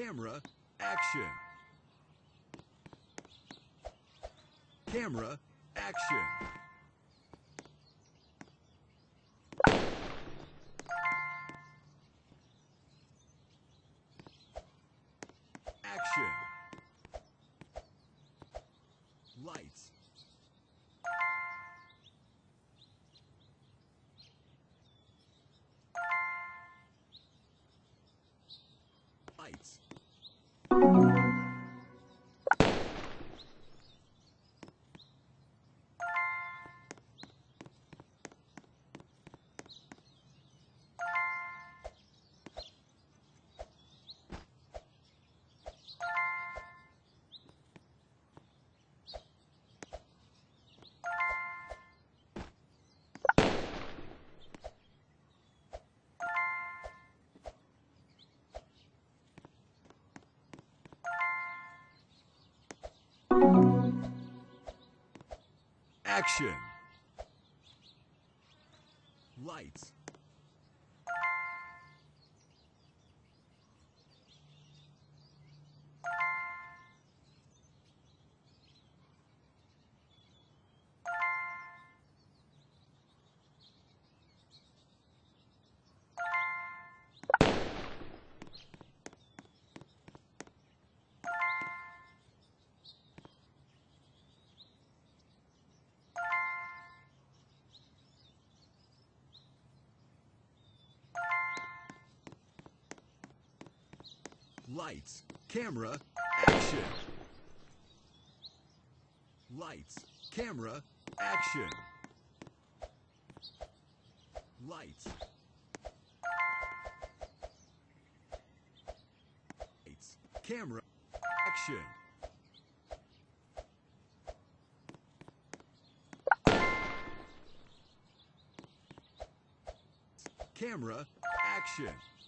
camera, action. Camera, action. Action. Lights. Lights. Action. Lights. Lights. Camera. Action. Lights. Camera. Action. Lights. Lights. Camera. Action. Camera. Action.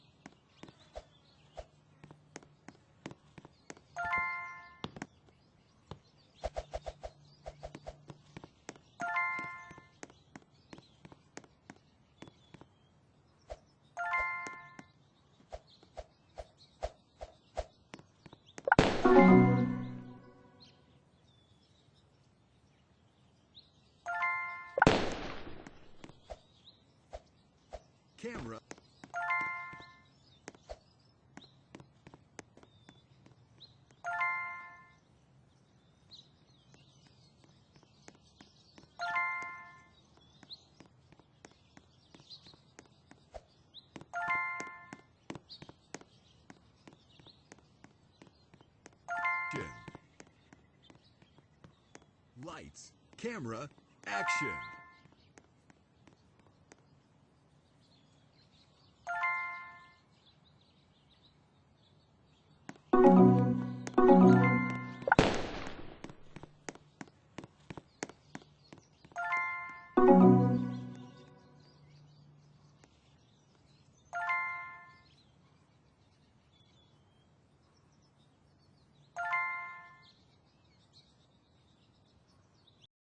Camera. Lights. Camera. Action.